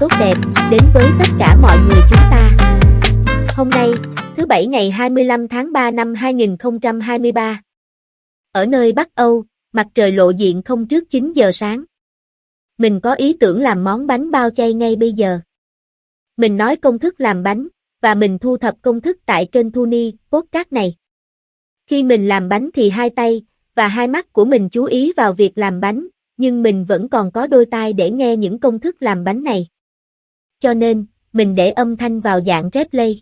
tốt đẹp đến với tất cả mọi người chúng ta. Hôm nay, thứ Bảy ngày 25 tháng 3 năm 2023. Ở nơi Bắc Âu, mặt trời lộ diện không trước 9 giờ sáng. Mình có ý tưởng làm món bánh bao chay ngay bây giờ. Mình nói công thức làm bánh, và mình thu thập công thức tại kênh Thuni, podcast này. Khi mình làm bánh thì hai tay, và hai mắt của mình chú ý vào việc làm bánh, nhưng mình vẫn còn có đôi tai để nghe những công thức làm bánh này. Cho nên, mình để âm thanh vào dạng replay.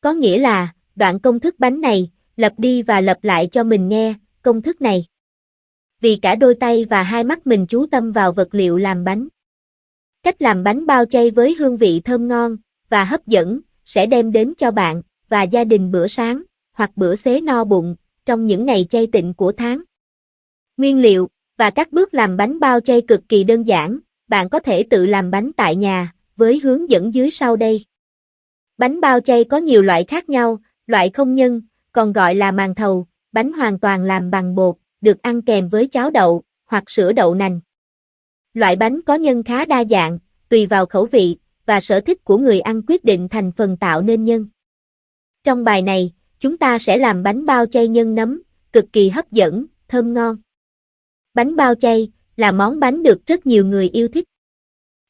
Có nghĩa là, đoạn công thức bánh này, lặp đi và lặp lại cho mình nghe, công thức này. Vì cả đôi tay và hai mắt mình chú tâm vào vật liệu làm bánh. Cách làm bánh bao chay với hương vị thơm ngon và hấp dẫn sẽ đem đến cho bạn và gia đình bữa sáng hoặc bữa xế no bụng trong những ngày chay tịnh của tháng. Nguyên liệu và các bước làm bánh bao chay cực kỳ đơn giản, bạn có thể tự làm bánh tại nhà với hướng dẫn dưới sau đây. Bánh bao chay có nhiều loại khác nhau, loại không nhân, còn gọi là màn thầu, bánh hoàn toàn làm bằng bột, được ăn kèm với cháo đậu hoặc sữa đậu nành. Loại bánh có nhân khá đa dạng, tùy vào khẩu vị và sở thích của người ăn quyết định thành phần tạo nên nhân. Trong bài này, chúng ta sẽ làm bánh bao chay nhân nấm, cực kỳ hấp dẫn, thơm ngon. Bánh bao chay là món bánh được rất nhiều người yêu thích.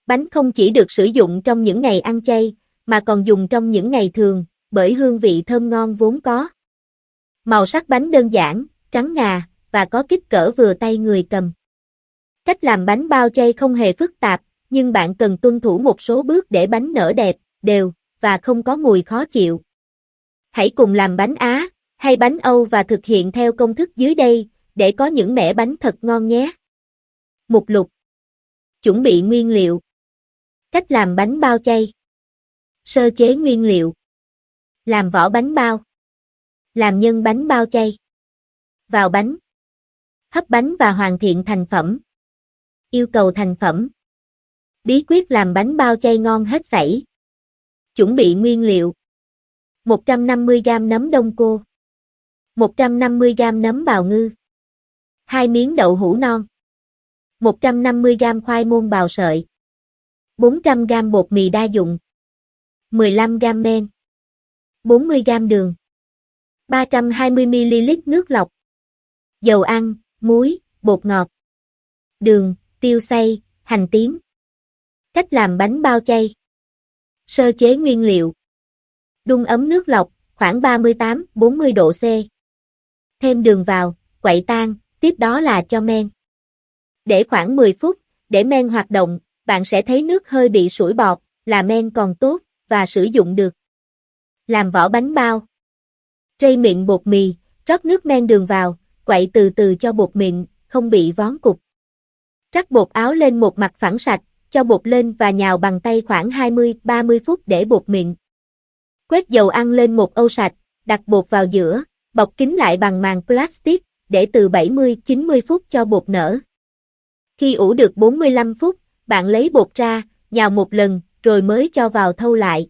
Bánh không chỉ được sử dụng trong những ngày ăn chay, mà còn dùng trong những ngày thường, bởi hương vị thơm ngon vốn có. Màu sắc bánh đơn giản, trắng ngà, và có kích cỡ vừa tay người cầm. Cách làm bánh bao chay không hề phức tạp, nhưng bạn cần tuân thủ một số bước để bánh nở đẹp, đều, và không có mùi khó chịu. Hãy cùng làm bánh Á, hay bánh Âu và thực hiện theo công thức dưới đây, để có những mẻ bánh thật ngon nhé. Mục lục Chuẩn bị nguyên liệu Cách làm bánh bao chay. Sơ chế nguyên liệu. Làm vỏ bánh bao. Làm nhân bánh bao chay. Vào bánh. Hấp bánh và hoàn thiện thành phẩm. Yêu cầu thành phẩm. Bí quyết làm bánh bao chay ngon hết sảy. Chuẩn bị nguyên liệu. 150g nấm đông cô. 150g nấm bào ngư. 2 miếng đậu hũ non. 150g khoai môn bào sợi. 400g bột mì đa dụng 15g men 40g đường 320ml nước lọc dầu ăn, muối, bột ngọt đường, tiêu xay, hành tím Cách làm bánh bao chay Sơ chế nguyên liệu Đun ấm nước lọc, khoảng 38-40 độ C. Thêm đường vào, quậy tan, tiếp đó là cho men. Để khoảng 10 phút, để men hoạt động, bạn sẽ thấy nước hơi bị sủi bọt, là men còn tốt, và sử dụng được. Làm vỏ bánh bao. Rây mịn bột mì, rót nước men đường vào, quậy từ từ cho bột mịn, không bị vón cục. Rắc bột áo lên một mặt phẳng sạch, cho bột lên và nhào bằng tay khoảng 20-30 phút để bột mịn. Quét dầu ăn lên một âu sạch, đặt bột vào giữa, bọc kín lại bằng màng plastic, để từ 70-90 phút cho bột nở. Khi ủ được 45 phút, bạn lấy bột ra, nhào một lần, rồi mới cho vào thâu lại.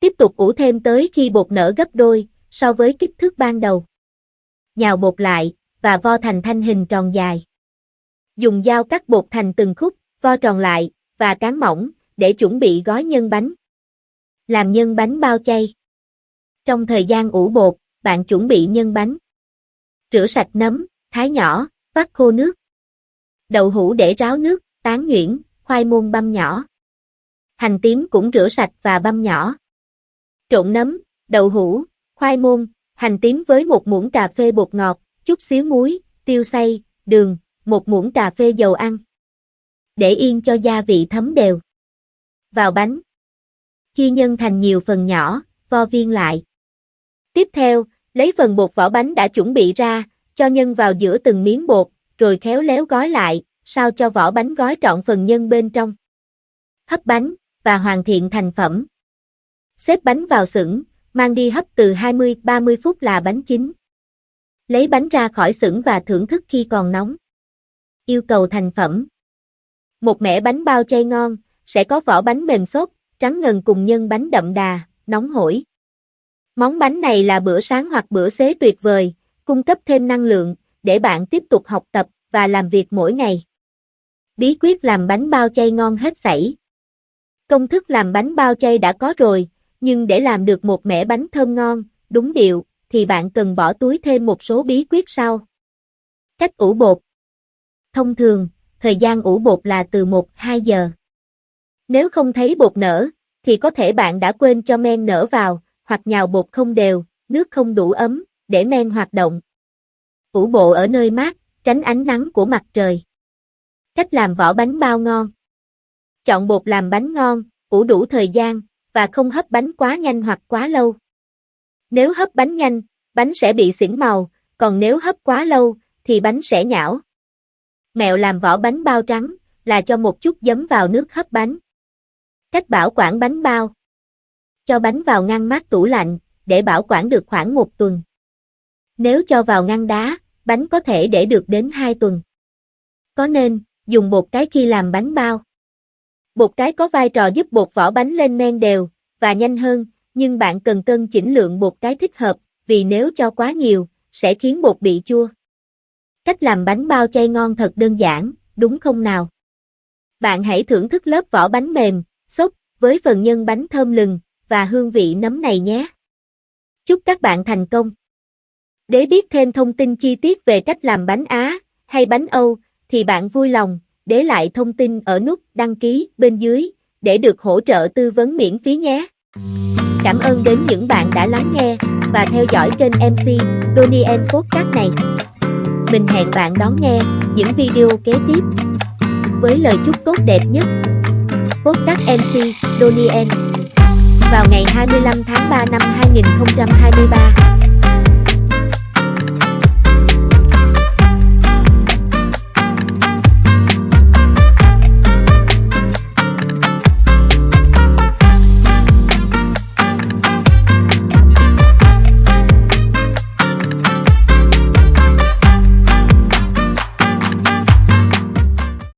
Tiếp tục ủ thêm tới khi bột nở gấp đôi, so với kích thước ban đầu. Nhào bột lại, và vo thành thanh hình tròn dài. Dùng dao cắt bột thành từng khúc, vo tròn lại, và cán mỏng, để chuẩn bị gói nhân bánh. Làm nhân bánh bao chay. Trong thời gian ủ bột, bạn chuẩn bị nhân bánh. Rửa sạch nấm, thái nhỏ, vắt khô nước. Đậu hũ để ráo nước, tán nhuyễn, khoai môn băm nhỏ. Hành tím cũng rửa sạch và băm nhỏ. Trộn nấm, đậu hũ, khoai môn, hành tím với một muỗng cà phê bột ngọt, chút xíu muối, tiêu xay, đường, một muỗng cà phê dầu ăn. Để yên cho gia vị thấm đều. Vào bánh. Chia nhân thành nhiều phần nhỏ, vo viên lại. Tiếp theo, lấy phần bột vỏ bánh đã chuẩn bị ra, cho nhân vào giữa từng miếng bột, rồi khéo léo gói lại, sao cho vỏ bánh gói trọn phần nhân bên trong. Hấp bánh, và hoàn thiện thành phẩm. Xếp bánh vào xửng, mang đi hấp từ 20-30 phút là bánh chín. Lấy bánh ra khỏi xửng và thưởng thức khi còn nóng. Yêu cầu thành phẩm. Một mẻ bánh bao chay ngon, sẽ có vỏ bánh mềm xốp, trắng ngần cùng nhân bánh đậm đà, nóng hổi. Món bánh này là bữa sáng hoặc bữa xế tuyệt vời, cung cấp thêm năng lượng, để bạn tiếp tục học tập và làm việc mỗi ngày. Bí quyết làm bánh bao chay ngon hết sảy. Công thức làm bánh bao chay đã có rồi, nhưng để làm được một mẻ bánh thơm ngon, đúng điệu, thì bạn cần bỏ túi thêm một số bí quyết sau. Cách ủ bột Thông thường, thời gian ủ bột là từ 1-2 giờ. Nếu không thấy bột nở, thì có thể bạn đã quên cho men nở vào, hoặc nhào bột không đều, nước không đủ ấm, để men hoạt động. Ủ bộ ở nơi mát, tránh ánh nắng của mặt trời. Cách làm vỏ bánh bao ngon Chọn bột làm bánh ngon, ủ đủ thời gian, và không hấp bánh quá nhanh hoặc quá lâu. Nếu hấp bánh nhanh, bánh sẽ bị xỉn màu, còn nếu hấp quá lâu, thì bánh sẽ nhão. Mẹo làm vỏ bánh bao trắng, là cho một chút giấm vào nước hấp bánh. Cách bảo quản bánh bao Cho bánh vào ngăn mát tủ lạnh, để bảo quản được khoảng một tuần. Nếu cho vào ngăn đá, bánh có thể để được đến 2 tuần. Có nên, dùng bột cái khi làm bánh bao. Bột cái có vai trò giúp bột vỏ bánh lên men đều, và nhanh hơn, nhưng bạn cần cân chỉnh lượng bột cái thích hợp, vì nếu cho quá nhiều, sẽ khiến bột bị chua. Cách làm bánh bao chay ngon thật đơn giản, đúng không nào? Bạn hãy thưởng thức lớp vỏ bánh mềm, xốp, với phần nhân bánh thơm lừng, và hương vị nấm này nhé. Chúc các bạn thành công! Để biết thêm thông tin chi tiết về cách làm bánh Á hay bánh Âu, thì bạn vui lòng, để lại thông tin ở nút đăng ký bên dưới, để được hỗ trợ tư vấn miễn phí nhé. Cảm ơn đến những bạn đã lắng nghe, và theo dõi kênh MC Donien Podcast này. Mình hẹn bạn đón nghe những video kế tiếp với lời chúc tốt đẹp nhất. Podcast MC Donien Vào ngày 25 tháng 3 năm 2023